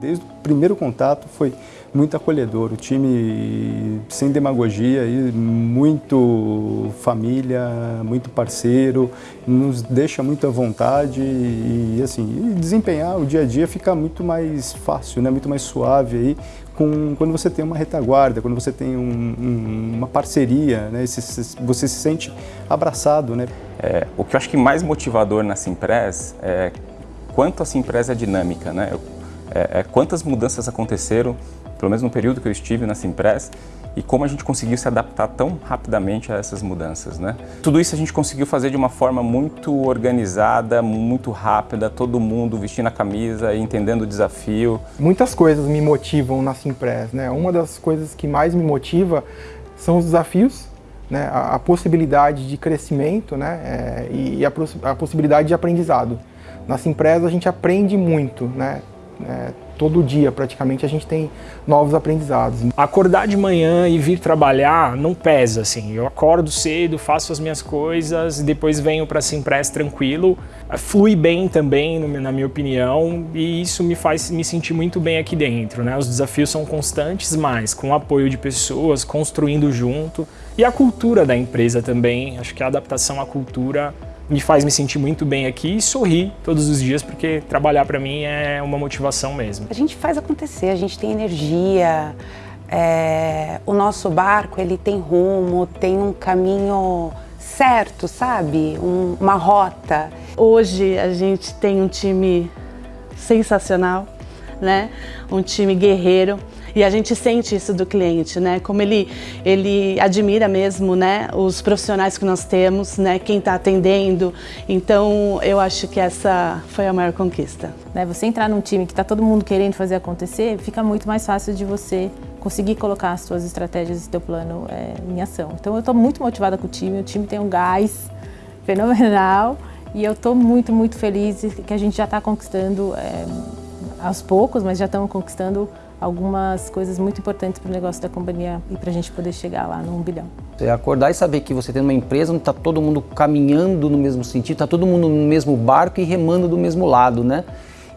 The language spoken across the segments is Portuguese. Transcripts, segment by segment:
Desde o primeiro contato foi muito acolhedor, o time sem demagogia, muito família, muito parceiro, nos deixa muito à vontade e assim, desempenhar o dia a dia fica muito mais fácil, né? muito mais suave aí, com, quando você tem uma retaguarda, quando você tem um, um, uma parceria, né? você se sente abraçado. Né? É, o que eu acho que mais motivador na Simpress é quanto a Simpress é dinâmica. Né? Eu, é, é, quantas mudanças aconteceram, pelo menos no período que eu estive na Simpress, e como a gente conseguiu se adaptar tão rapidamente a essas mudanças. Né? Tudo isso a gente conseguiu fazer de uma forma muito organizada, muito rápida, todo mundo vestindo a camisa e entendendo o desafio. Muitas coisas me motivam na Simpress. Né? Uma das coisas que mais me motiva são os desafios, né? a, a possibilidade de crescimento né? É, e a, a possibilidade de aprendizado. Na Simpress a gente aprende muito, né? É, todo dia praticamente a gente tem novos aprendizados. Acordar de manhã e vir trabalhar não pesa assim. Eu acordo cedo, faço as minhas coisas depois venho para a Simpress tranquilo. Flui bem também, na minha opinião, e isso me faz me sentir muito bem aqui dentro. Né? Os desafios são constantes, mas com o apoio de pessoas, construindo junto. E a cultura da empresa também, acho que a adaptação à cultura me faz me sentir muito bem aqui e sorrir todos os dias, porque trabalhar para mim é uma motivação mesmo. A gente faz acontecer, a gente tem energia, é, o nosso barco ele tem rumo, tem um caminho certo, sabe? Um, uma rota. Hoje a gente tem um time sensacional, né? Um time guerreiro. E a gente sente isso do cliente, né? Como ele, ele admira mesmo, né? Os profissionais que nós temos, né? Quem está atendendo. Então, eu acho que essa foi a maior conquista. Né? Você entrar num time que está todo mundo querendo fazer acontecer, fica muito mais fácil de você conseguir colocar as suas estratégias e seu plano é, em ação. Então, eu estou muito motivada com o time. O time tem um gás fenomenal. E eu estou muito, muito feliz que a gente já está conquistando é, aos poucos, mas já estamos conquistando algumas coisas muito importantes para o negócio da companhia e para a gente poder chegar lá no 1 bilhão. Você acordar e saber que você tem uma empresa onde está todo mundo caminhando no mesmo sentido, está todo mundo no mesmo barco e remando do mesmo lado, né?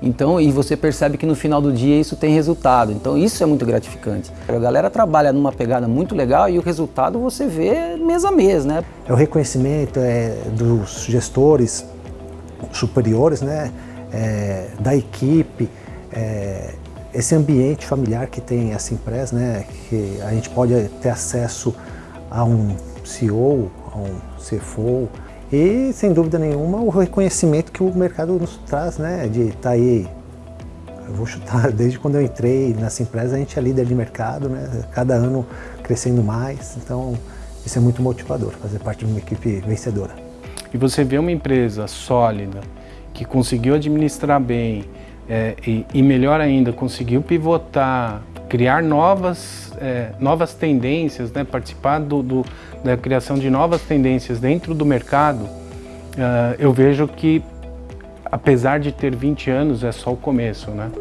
Então, e você percebe que no final do dia isso tem resultado. Então, isso é muito gratificante. A galera trabalha numa pegada muito legal e o resultado você vê mês a mês, né? É o reconhecimento é, dos gestores superiores, né? É, da equipe, é, esse ambiente familiar que tem essa empresa, né, que a gente pode ter acesso a um CEO, a um CFO, e sem dúvida nenhuma o reconhecimento que o mercado nos traz, né, de estar tá aí, eu vou chutar, desde quando eu entrei nessa empresa a gente é líder de mercado, né, cada ano crescendo mais, então isso é muito motivador, fazer parte de uma equipe vencedora. E você vê uma empresa sólida, que conseguiu administrar bem, é, e, e, melhor ainda, conseguiu pivotar, criar novas, é, novas tendências, né, participar do, do, da criação de novas tendências dentro do mercado, uh, eu vejo que, apesar de ter 20 anos, é só o começo. Né?